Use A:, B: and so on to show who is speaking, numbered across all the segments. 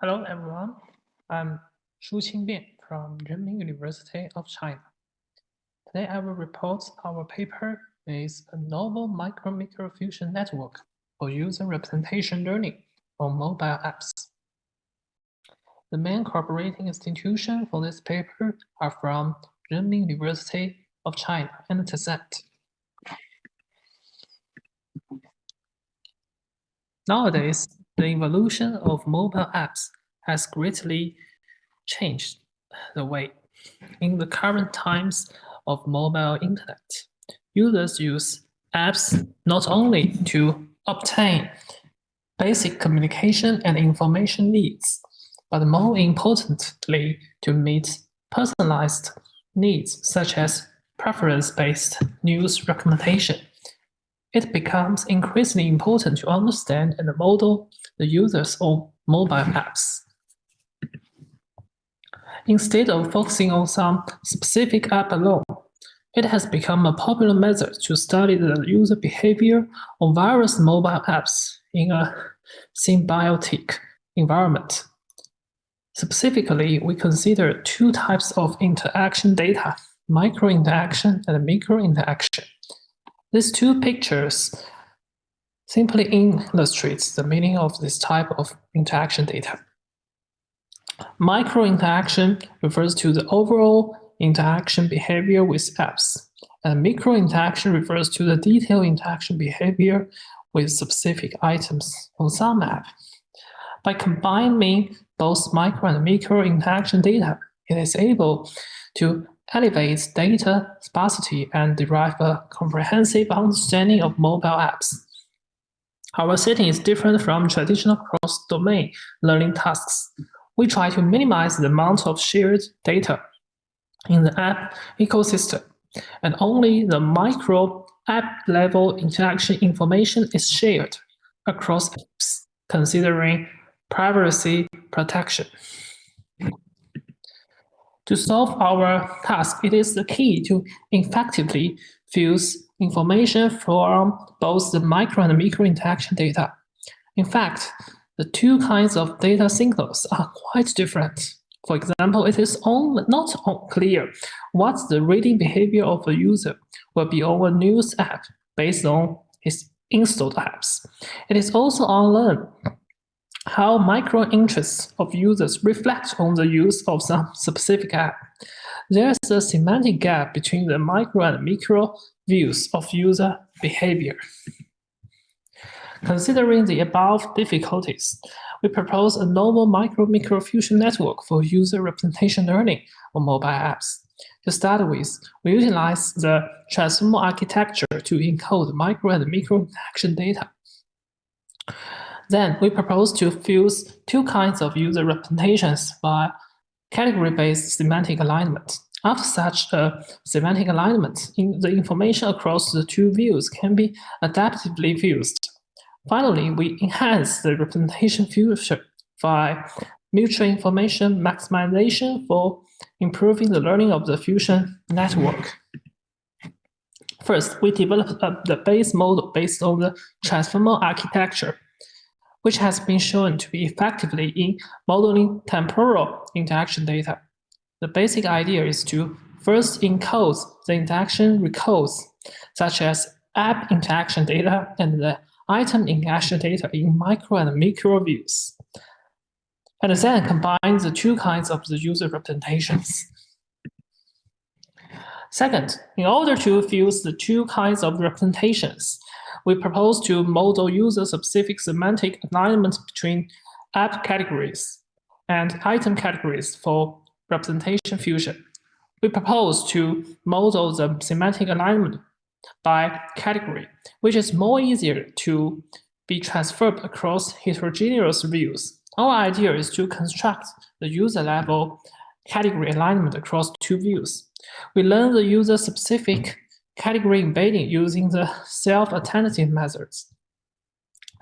A: Hello, everyone. I'm Shuqing Bian from Renmin University of China. Today, I will report our paper is a novel macro-microfusion network for user representation learning on mobile apps. The main cooperating institutions for this paper are from Renmin University of China and Tencent. Nowadays, the evolution of mobile apps has greatly changed the way. In the current times of mobile internet, users use apps not only to obtain basic communication and information needs, but more importantly, to meet personalized needs such as preference-based news recommendation it becomes increasingly important to understand and model the users of mobile apps. Instead of focusing on some specific app alone, it has become a popular method to study the user behavior of various mobile apps in a symbiotic environment. Specifically, we consider two types of interaction data, macro-interaction and micro-interaction. These two pictures simply illustrates the meaning of this type of interaction data. Macro-interaction refers to the overall interaction behavior with apps, and micro-interaction refers to the detailed interaction behavior with specific items on some app. By combining both micro and micro interaction data, it is able to elevates data sparsity and derive a comprehensive understanding of mobile apps. Our setting is different from traditional cross-domain learning tasks. We try to minimize the amount of shared data in the app ecosystem, and only the macro app-level interaction information is shared across apps, considering privacy protection. To solve our task, it is the key to effectively fuse information from both the micro and micro interaction data. In fact, the two kinds of data signals are quite different. For example, it is not clear what the reading behavior of a user will be a news app based on his installed apps. It is also unknown how micro-interests of users reflect on the use of some specific app. There is a semantic gap between the micro and micro views of user behavior. Considering the above difficulties, we propose a novel macro-micro fusion network for user representation learning on mobile apps. To start with, we utilize the transformer architecture to encode micro and micro interaction data. Then we propose to fuse two kinds of user representations by category-based semantic alignment. After such a semantic alignment, in the information across the two views can be adaptively fused. Finally, we enhance the representation fusion by mutual information maximization for improving the learning of the fusion network. First, we developed uh, the base model based on the transformer architecture which has been shown to be effectively in modeling temporal interaction data. The basic idea is to first encode the interaction records, such as app interaction data and the item interaction data in micro and micro views, and then combine the two kinds of the user representations. Second, in order to fuse the two kinds of representations, we propose to model user-specific semantic alignment between app categories and item categories for representation fusion. We propose to model the semantic alignment by category, which is more easier to be transferred across heterogeneous views. Our idea is to construct the user-level category alignment across two views. We learn the user-specific category embedding using the self-attentive methods.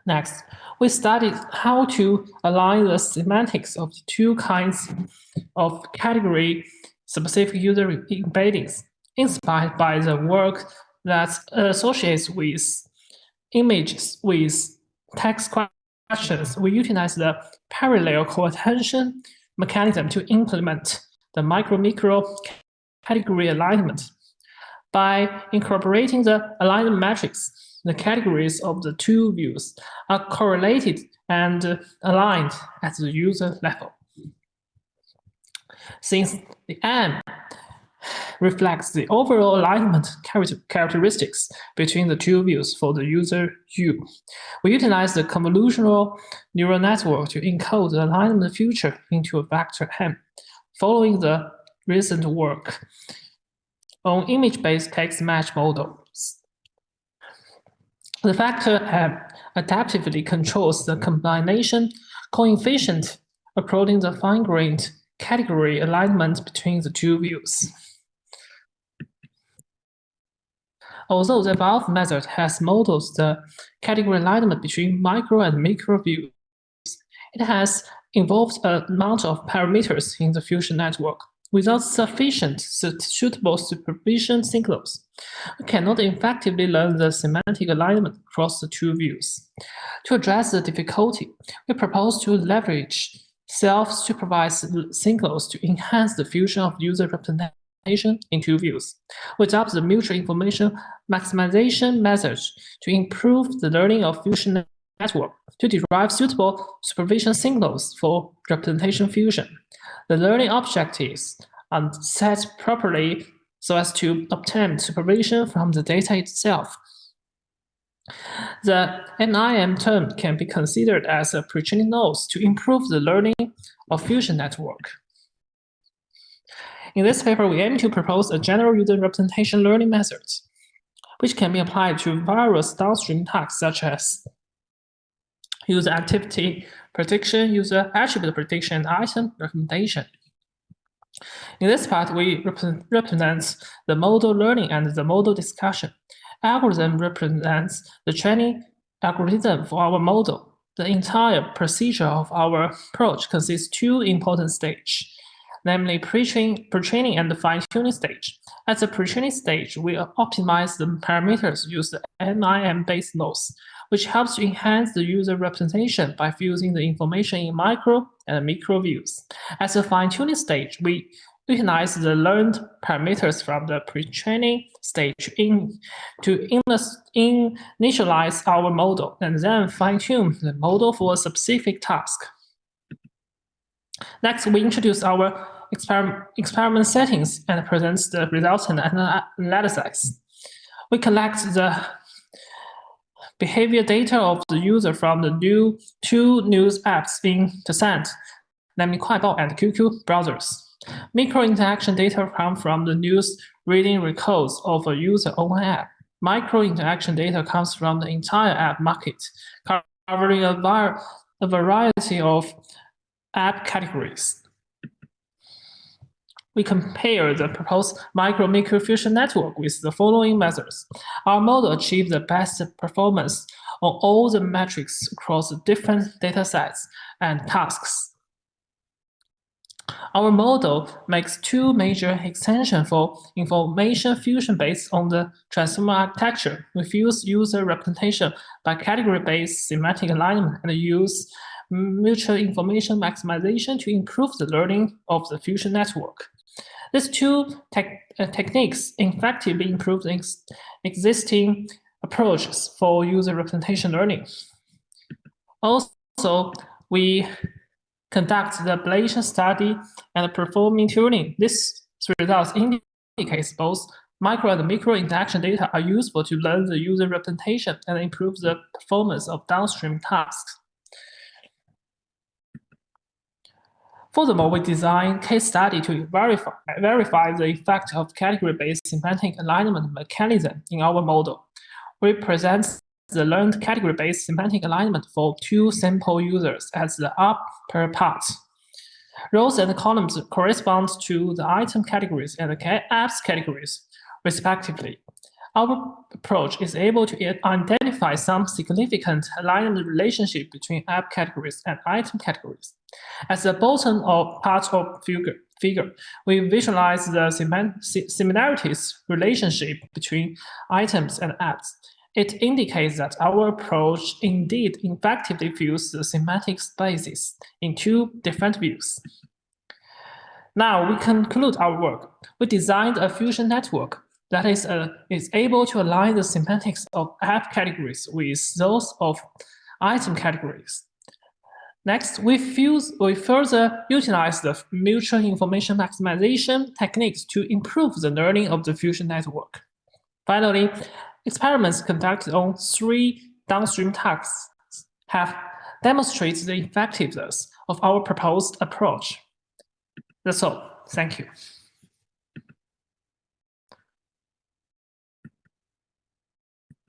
A: Next, we studied how to align the semantics of the two kinds of category-specific user embeddings inspired by the work that associates with images with text questions, we utilize the parallel co-attention mechanism to implement the macro-micro category alignment. By incorporating the alignment matrix, the categories of the two views are correlated and aligned at the user level. Since the M reflects the overall alignment characteristics between the two views for the user U. We utilize the convolutional neural network to encode the alignment feature into a vector M, following the recent work on image-based text match models. The factor adaptively controls the combination coefficient according to the fine-grained category alignment between the two views. Although the above method has models the category alignment between micro and macro views, it has involved a amount of parameters in the fusion network. Without sufficient suitable supervision signals, we cannot effectively learn the semantic alignment across the two views. To address the difficulty, we propose to leverage self-supervised signals to enhance the fusion of user representation in two views. We adopt the mutual information maximization method to improve the learning of fusion network to derive suitable supervision signals for representation fusion. The learning objectives are set properly so as to obtain supervision from the data itself. The MIM term can be considered as a pre-training nodes to improve the learning of fusion network. In this paper, we aim to propose a general user representation learning methods, which can be applied to various downstream tasks such as user activity prediction, user attribute prediction, and item recommendation. In this part, we represent the model learning and the model discussion. Algorithm represents the training algorithm for our model. The entire procedure of our approach consists two important stages namely pre-training pre and the fine-tuning stage. At the pre-training stage, we optimize the parameters used MIM-based nodes, which helps to enhance the user representation by fusing the information in micro and micro views. At the fine-tuning stage, we utilize the learned parameters from the pre-training stage in, to initialize our model and then fine-tune the model for a specific task. Next, we introduce our experiment, experiment settings and presents the results and analysis. We collect the behavior data of the user from the new two news apps in Tencent, namely Kuaibao and QQ browsers. Micro interaction data come from the news reading records of a user own app. Macro interaction data comes from the entire app market, covering a, a variety of app categories we compare the proposed macro-micro fusion network with the following methods. Our model achieved the best performance on all the metrics across different data sets and tasks. Our model makes two major extensions for information fusion based on the transformer architecture. We fuse user representation by category-based semantic alignment and use mutual information maximization to improve the learning of the fusion network. These two te uh, techniques effectively improve ex existing approaches for user representation learning. Also, we conduct the ablation study and performing tuning. This results indicates both micro and micro interaction data are useful to learn the user representation and improve the performance of downstream tasks. Furthermore, we design case study to verify, verify the effect of category-based semantic alignment mechanism in our model. We present the learned category-based semantic alignment for two sample users as the upper part. Rows and columns correspond to the item categories and the apps categories, respectively. Our approach is able to identify some significant alignment relationship between app categories and item categories. At the bottom of part of figure, figure we visualize the similarities relationship between items and apps. It indicates that our approach indeed effectively views the semantic spaces in two different views. Now we conclude our work. We designed a fusion network that is, uh, is able to align the semantics of app categories with those of item categories. Next, we, fuse, we further utilize the mutual information maximization techniques to improve the learning of the fusion network. Finally, experiments conducted on three downstream tasks have demonstrated the effectiveness of our proposed approach. That's all. Thank you.